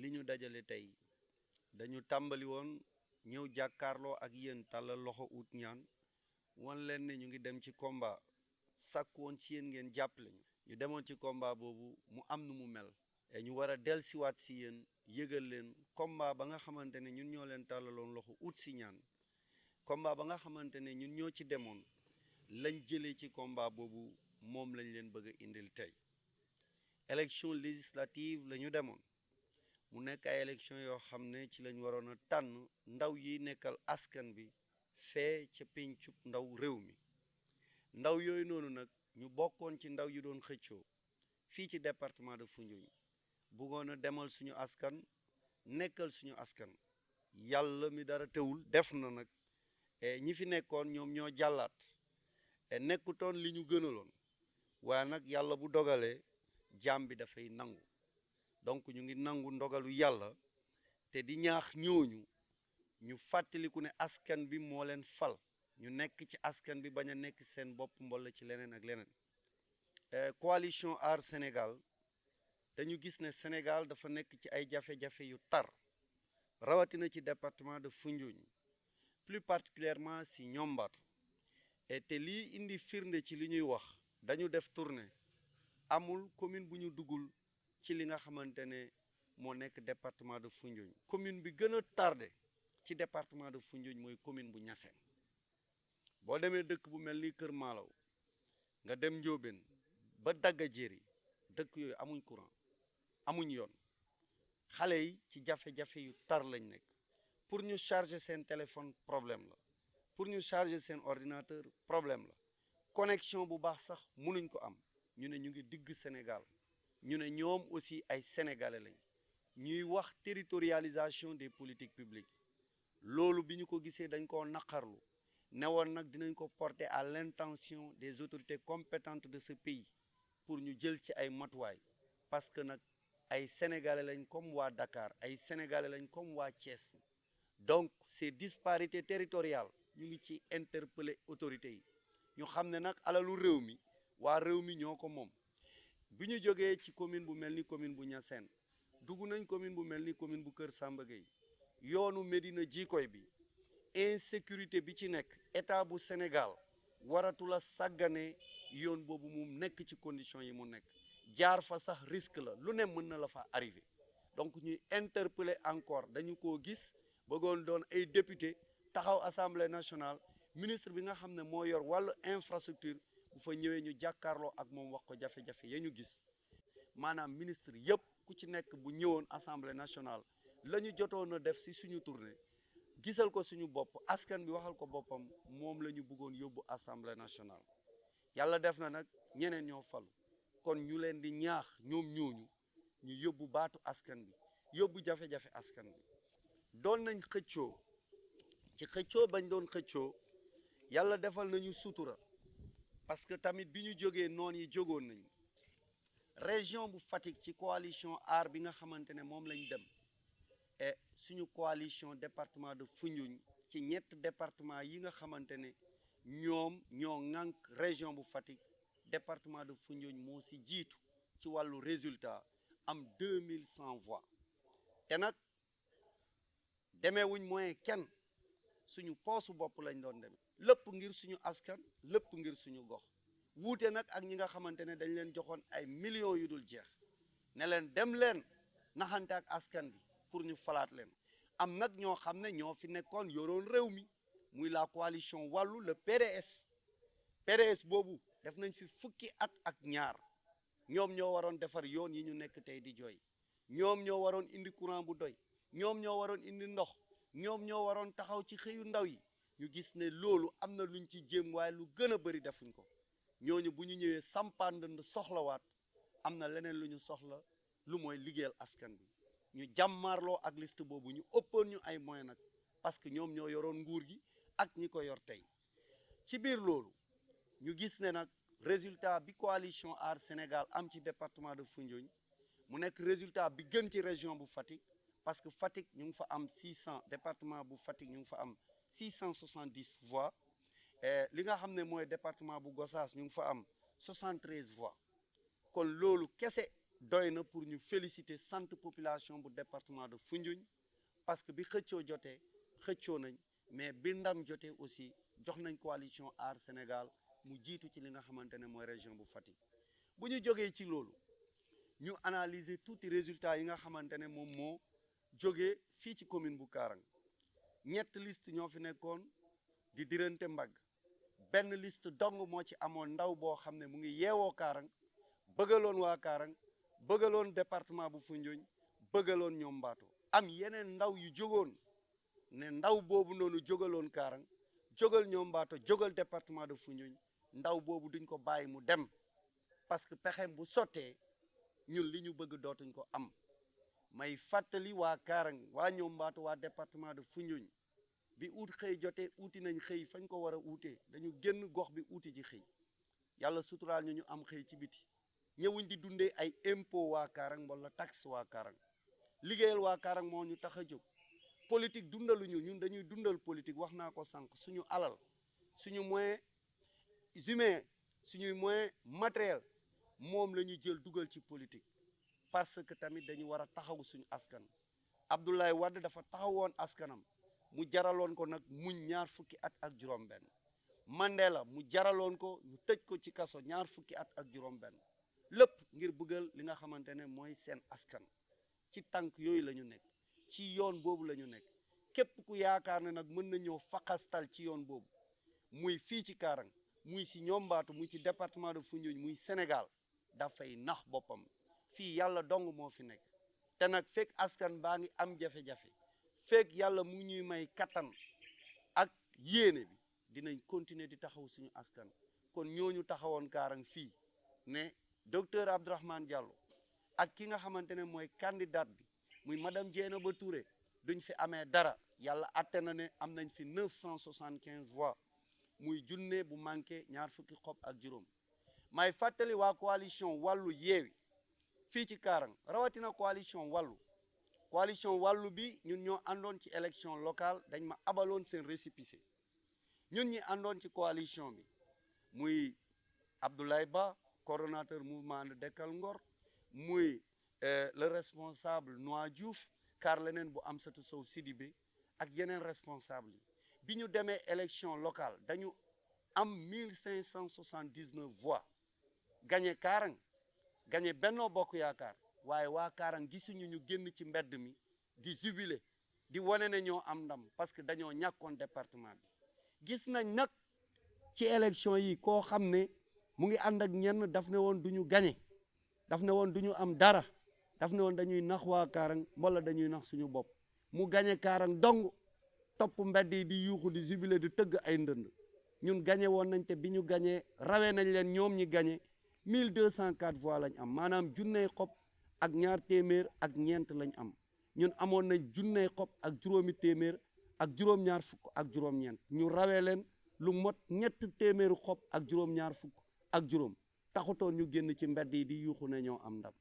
li ñu dajale tey dañu tàmbali woon ñëw jàkkaarloo ak yéen tàllal loxo ut ñaan wan leen ne ñu ngi dem ci combat sàkk woon ci yéen ngeen jàppale ñu. Ñu demoon ci combat boobu mu am nu mu mel et ñu war a si yéen yëgal leen combat ba nga ne ñun ñoo leen tàllaloon loxo ut si ñaan. Combat ba nga ne ñun ñoo ci demoon lañ jëlee ci combat boobu moom lañ leen bëgg a indil tey. Élection législative la ñu mu nekk ay yoo xam ne ci lañ waroon a tànn ndaw yi nekkal askan bi fee ca pencub ndaw réew mi. Ndaw yooyu noonu nag ñu bokkoon ci ndaw yi doon xëccoo fii ci département de Foundiougne. Bëggoon a demal suñu askan nekkal suñu askan. Yàlla mi dara teewul def na nag. Ñi fi nekkoon ñoom ñoo jàllaat. Nekkutoon li ñu gënaloon. Waaye nag yàlla bu dogalee jaam bi dafay nangu. Donc ñu ngi nangu ndogalu yàlla te di ñaax ñooñu ñu askan bi moo leen fal. Ñu nekk ci askan bi bañ a nekk seen bopp mbolla ci leneen ak leneen. Coalition Aar Sénégal dañu gis ne Sénégal dafa nekk ci ay jafe-jafe yu tar rawatina ci département de Foundiougne plus particulièrement si Ñombaatu et indi firnde ci li ñuy wax dañu def amul commune bu ñu duggul ci li nga xamante ne moo nekk département de Foundiougne. Commune bi gën a tardé ci département de Foundiougne mooy commune bu Niassène. Boo demee dëkk bu mel ni Kër Maalaw nga dem Ndiobène ba Dagga Jéeri dëkk yooyu amuñ courant amuñ yoon. Xale yi ci jafe-jafe yu tar lañ nekk. Pour ñu charger seen téléphone problème la. Pour ñu charger seen ordinateur problème la. Connexion bu baax sax mënuñ ko am. Ñu ne ñu ngi digg Sénégal ñu ne ñoom aussi ay sénégalais lañ. Ñuy wax territorialisation des politiques publiques. Loolu à l'intention des autorités compétentes de ce pays pour ñu jël ci ay matuwaay. Parce que nag ay sénégalais comme Dakar ay sénégalais comme donc ces disparités territoriales ñu ngi ci interpeller autorités yi. Ñu bi ñu jógee ci commune bu mel ni commune bu Niassène dugg nañ commune bu mel ni commune bu Kër Samba Gueye. Yoonu Médina Jikoy bi insécurité bi ci nekk état bu Sénégal waratula sàggane yoon boobu mu nekk ci condition yi mu nekk. Jaar fa sax risque la lu ne mën la fa arrivé donc ñuy interpeller encore dañu koo gis bëggoon doon ay député taxaw assemblée nationale ministre bi nga xam ne yor wàllu infrastructure bu fa ñëwee ñu jàkkaarloo ak moom wax ko jafe-jafe ya ñu gis. Maanaam ministre yëpp ku ci nekk bu ñëwoon assemblée nationale la ñu def si suñu tournée gisal ko suñu askan bi waxal ko boppam moom la ñu bëggoon yóbbu assemblée nationale. Yàlla def na nag ñeneen falu. Kon ñu leen di ñaax ñoom ñooñu ñu yóbbu baatu askan bi yóbbu jafe-jafe askan bi. Doon nañ xëccoo. Ci xëccoo bañ doon xëccoo defal nañu sutura parce que tamit bi ñu jógee yi région bu Fatick ci coalition bi nga et suñu coalition département de Foundiougne ci ñett département yi nga région bu département de Foundiougne résultat am deux mille cent voix. Te nag demeewuñ moyen kenn. Suñu lépp ngir suñu askan lépp ngir suñu gox. Wuute nag ak ñi nga xamante dañ leen ay millions yu dul jeex. Ne leen dem leen naxante ak askan bi pour ñu falaat leen. Am nag ñoo xam ne ñoo fi nekkoon yoroon réew muy la coalition wàllu le PDS PDS boobu def nañ fi fukki at ak ñaar. Ñoom ñoo waroon defar yoon yi ñu nekk tey di jooy. Ñoom ñoo waroon indi courant bu doy. Ñoom ñoo waroon indi ndox. Ñoom ñoo waroon taxaw ci xëyu ndaw yi ñu gis ne loolu am na luñ ci jéem waaye lu gën a bëri defuñ ko. Ñooñu bu ñu ñëwee sampaan ndënd soxlawaat am na leneen lu ñu soxla lu mooy liggéeyal askan bi. Ñu jàmmaarloo ak liste boobu ñu ëppoon ñu ay moyens nag parce que ñoom ñoo yoroon nguur gi ak ñi ko yor tey. Ci biir loolu ñu gis ne nag résultat bi coalition Aar Sénégal am ci département de Foundiougne mu nekk résultat bi gën ci région bu Fatick parce que Fatick ñu ngi fa am 600 département bu Fatick ñu ngi fa am 670 voix. Li nga département bu Gossas ñu ngi fa am 73 voix. Kon loolu kese doy na pour ñu féliciter sant population bu département de Foundiougne parce que bi xëccoo jotee xëccoo nañ mais bi ndam jotee aussi jox nañ coalition Aar Sénégal mu jiitu ci région bu Fatick. Bu ñu jógee résultats ñett liste ñoo fi nekkoon di dirante mbagg. Benn liste dong moo ci amoon ndaw boo xam ne mu ngi yeewoo Kaarang bëggaloon waa Kaarang bëggaloon département bu Foundiougne bëggaloon ñoom Mbaato am yeneen ndaw yu jógoon ne ndaw boobu noonu jógaloon Kaarang jógal ñoom Mbato jógal département de Foundiougne ndaw boobu duñ ko bàyyi mu dem. Parce que pexem bu sottee ñun li ñu bëgg dootuñ ko am. May fàttali waa Kaarang waa ñoom mbaatu waa département de Foundiougne. Bi ut xëy jotee uuti nañ xëy fañ ko war a uutee. Dañu génn gox bi uuti ji xëy. Yàlla suturaal ñu ñu am xëy ci biti. Ñëwuñ di dundee ay impôt waa Kaarang wala taxe waa Kaarang. Liggéeyal waa Kaarang moo ñu tax a jóg. Politique dundaluñu ñun dañuy dundal politique wax naa ko sànq. Suñu alal suñu moyen humain suñuy moyen matériel moom la ñu jël dugal ci politique. Parce que tamit dañu war a taxaw suñu askan. Abdoulaye Wade dafa taxawoon askanam. Mu jaraloon ko nag muñ ñaar fukki at ak juróom-benn Mandela mu jaraloon ko ñu tëj ko ci kaso ñaar fukki at ak juróom-benn lépp ngir bëggal li nga xamante ne mooy seen askan. Ci tànk yooyu la ñu nekk. Ci yoon boobu la ñu nekk ku yaakaar ne nag mën na ñëw faqastal ci yoon boobu. Muy fii ci Kaarang muy si ñoom Mbaatu muy ci département de Foundiougne muy Sénégal dafay nax boppam fii yàlla dong moo fi nekk. Te nag fekk askan baa ngi am jafe-jafe fekk yàlla mu ñuy may kattan ak yéene bi dinañ continuer di taxaw suñu askan. Kon ñooñu taxawoon Kaarang fii ne docteur Abdourahmane Diallo ak ki nga xamante ne mooy candidate bi muy madame Dieynaba Touré duñ fi amee dara. Yàlla atte na ne am nañ fi neuf cent soixante quinze voix muy junne bu manqué ñaar fukki xob ak juróom. May fàttali waa coalition wàllu yeewi fii ci Kaarang rawatina coalition wàllu coalition wàllu bi ñun ñoo ci élection locale dañ ma abaloon seen récépissé. Ñun ñi ci coalition bi muy Abdoulaye Ba coordonnateur mouvement de Dekkal Ngor muy le responsable Noa Diouf kar leneen bu Amsatou Sow Sidibé ak responsable yi. Bi ñu demee locale dañu am mille cinq cent soixante dix neuf voix gagné Kaarang gagné Benno Bokk Yaakaar. Waaye waa Kaarang gisuñu ñu génn ci mbedd mi di jubilé di wane ne ñoo am ndam parce que dañoo ñàkkoon département bi. Gis nañ nag ci élection yi koo xam mu ngi ànd ak ñenn daf ne woon du ñu gagné daf ne woon du ñu am dara daf ne woon dañuy nax waa Kaarang wala dañuy nax suñu bopp. Mu gagné dong topp mbedd yi di yuuxu di jubilé di tëgg ay ndënd. Ñun gagné woon nañ te bi gagné rawee nañ leen ñi gagné mille deux cent quatre voix lañ am. Maanaam junney xob ak ñaar téeméer ak ñeent lañ am. Ñun amoon nañ junney xob ak juróomi téeméer ak juróom-ñaar fukk ak juróom-ñeent. Ñu rawee leen lu mot ñett téeméeru xob ak juróom-ñaar fukk ak juróom. Taxutoon ñu génn ci mbedd yi di yuuxu ne ñoo am ndam.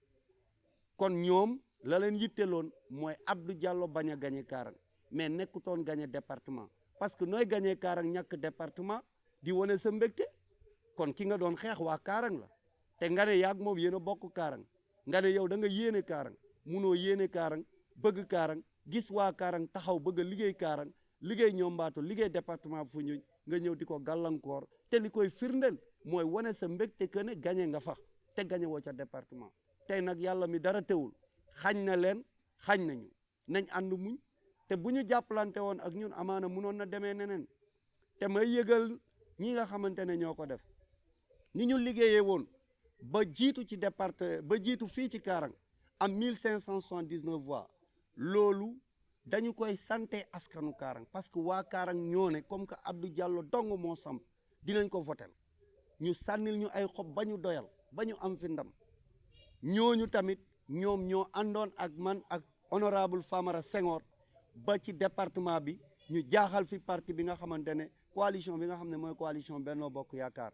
Kon ñoom la leen yitteloon mooy Abdou Diallo bañ a gagné Kaarang mais nekkutoon gagné département. Parce que nooy gagné Kaarang ñàkk département di wane sa mbégte. Kon ki nga doon xeex waa Kaarang la te nga ne yaag moom yéen a bokk Kaarang nga yow da nga yéene Kaarang munoo yéene Kaarang bëgg Kaarang gis waa Kaarang taxaw bëgg a liggéey Kaarang liggéey ñoom Mbaato liggéey département bu Foundiougne nga ñëw di ko gàllankoor te li koy firndeel mooy wane sa mbégte que ne gagné nga fa te gagné woo ca département tey nag yàlla mi dara teewul xañ na leen nañu nañ muñ te bu ñu jàppalante woon ak ñun amaana munoon na demee neneen te may yëgal ñi nga xamante def. Ni ñu ba jiitu ci département ba jiitu fii ci Kaarang am mille cinq cent soixante dix neuf voix. Loolu dañu koy sante askanu Kaarang parce que waa Kaarang ñoo ne comme que Abdou Diallo dong moo samp dinañ ko votel ñu sànnil ñu ay xob ba ñu doyal ba ñu am fi ndam. Ñooñu tamit ñoom ñoo àndoon ak man ak honorable Famara Senghor ba ci département bi ñu jaaxal fi parti bi nga xamante ne coalition bi nga xam ne mooy coalition Benno Bokk Yaakaar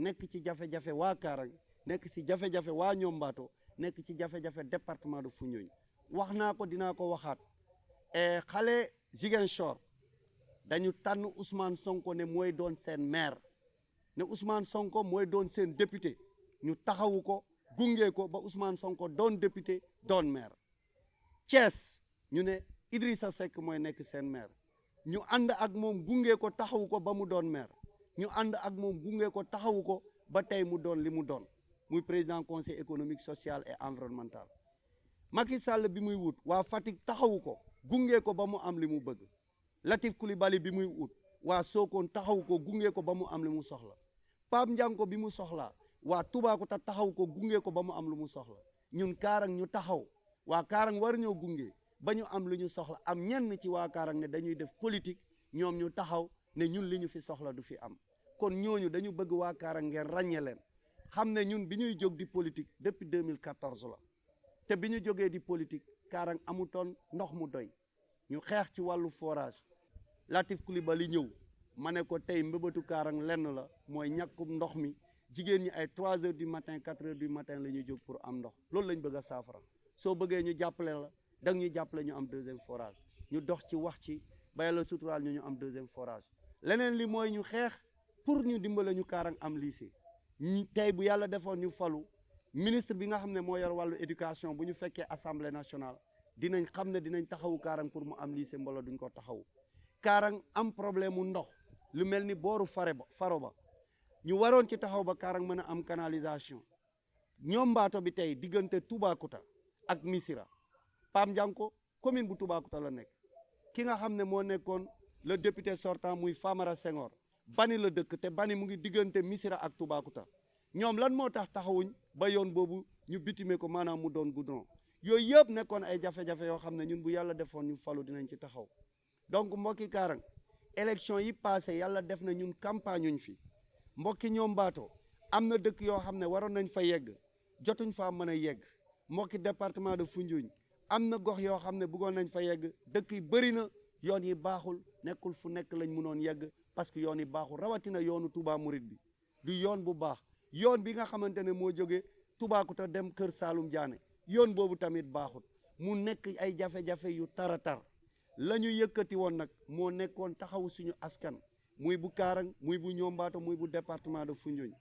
nekk ci jafe-jafe waa Kaarang nekk ci jafe-jafe waa Ñombaato nekk ci jafe-jafe département de Foundiougne. Wax naa ko dinaa ko waxaat. E xale Ziguinchor dañu tànn Ousmane Sonko ne mooy doon seen maire. Ne Ousmane Sonko mooy doon seen député. Ñu taxawu ko ko ba Ousmane Sonko doon député doon maire. Thiès ñu ne Idrissa Seck mooy nekk seen maire. Ñu ànd ak moom gunge ko taxawu ba mu doon maire ñu ànd ak moom gunge ko taxawu ko ba tey mu doon li mu doon. Muy président conseil économique social et environnemental. Macky Sall bi muy wut waa Fatick ko gunge ko ba mu am li mu bëgg. Latif Coulibaly bi muy wut waa Sokone taxawu ko gunge ko ba mu am li mu soxla. Pape Ndianko bi mu soxlaa waa Toubacouta taxaw ko gunge ko ba mu am lu mu soxla. Ñun Kaarang ñu taxaw waa Kaarang war ñoo gunge ba ñu am lu ñu soxla. Am ñenn ci waa Kaarang ne dañuy def politique ñoom ñu taxaw ne ñun li ñu fi soxla du fi am kon ñooñu dañu bëgg waa Kaarang ngeen ràññee leen. Xam ne ñun bi ñuy jóg di politique depuis 2014 la. Te bi ñu jógee di politique Kaarang amutoon ndox mu doy. Ñu xeex ci wàllu forage. Latif Coulibaly ñëw ma ne ko tey mbëbëtu Kaarang lenn la mooy ñàkkum ndox mi. Jigéen ñi ay 3 heures du matin 4 heures du matin la ñuy jóg pour am ndox. Loolu lañ bëgg a saafara. Soo bëggee ñu jàppale la da ñu jàppale ñu am deuxième forage. Ñu dox ci wax ci ba yàlla suturaal ñu am deuxième forage. Leneen li mooy ñu xeex pour ñu dimbale ñu Kaarang am lycée. Tey bu yàlla defoon ñu falu ministre bi nga xam ne moo yor wàllu éducation bu ñu fekkee assemblée nationale dinañ xam ne dinañ taxawu Kaarang pour mu am lycée mbolo duñ ko taxawu. Kaarang am problème mu ndox lu mel ni booru fare ba faro ba. Ñu waroon ci taxaw ba Kaarang mën a am canalisation. Ñoom mbaato bi tey diggante Toubacouta ak Missira Pam Ndianko commune bu Toubacouta la nekk. Ki nga xam ne moo nekkoon le député sortant muy Famara Senghor bani la te bani mu ngi diggante Missira ak Toubacouta. Ñoom lan moo tax taxawuñ ba yoon boobu ñu bitime ko maanaam mu doon goudron. Yooyu yëpp nekkoon ay jafe-jafe yoo xam ñun bu yàlla defoon ñu falu dinañ ci taxaw. Donc mbokki Kaarang élection yi passé yàlla def na ñun campagne uñ fi. Mbokki ñoom mbaato am na dëkk yoo xam ne nañ fa yegg jotuñ faa mën a yegg. Mbokki département de Foundiougne am na gox yoo xam ne bëggoon nañ fa yegg dëkk yi na yoon yi baaxul nekkul fu nekk lañ yegg parce que yoon yi baaxul. Rawatina yoonu Touba Mouride bi. Du yoon bu baax. Yoon bi nga xamante ne moo jóge Toubacouta dem Kër Saalum Diané. Yoon boobu tamit baaxul. Mu nekk ay jafe-jafe yu tara tar la ñu yëkkati woon nag moo nekkoon taxaw suñu askan. Muy bu Kaarang muy bu Ñombaato muy bu département de Foundiougne.